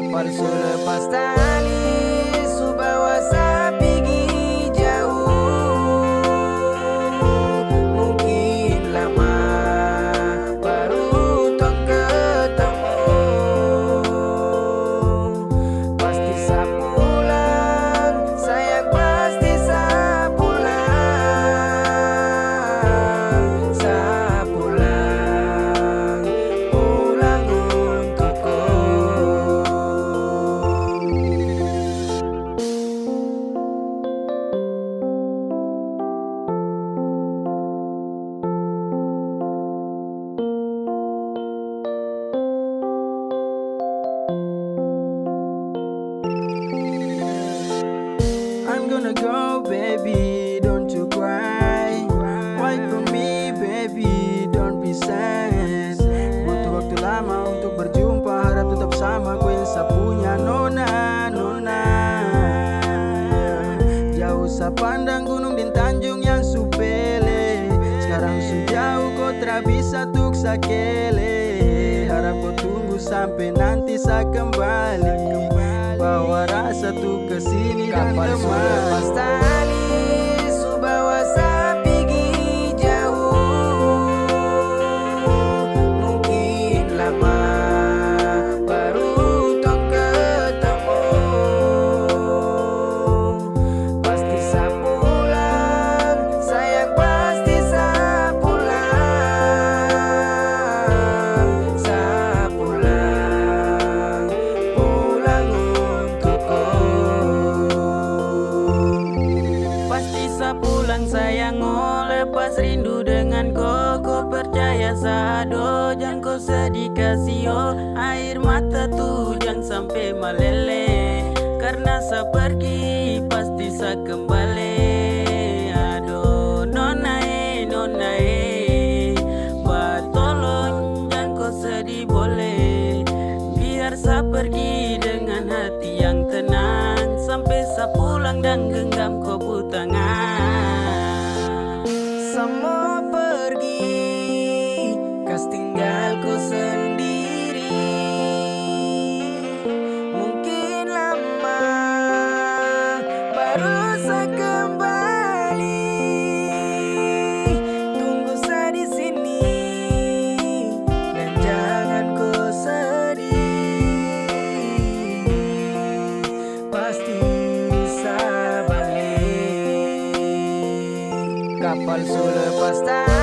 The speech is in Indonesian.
para parecer pastel. sakele Harap kau tunggu sampai nanti saya kembali. Bawa rasa tuh ke sini dan kembali. sedih kasih oh Air mata tuh jangan sampai meleleh. Karena saya pergi pasti saya kembali al suelo de.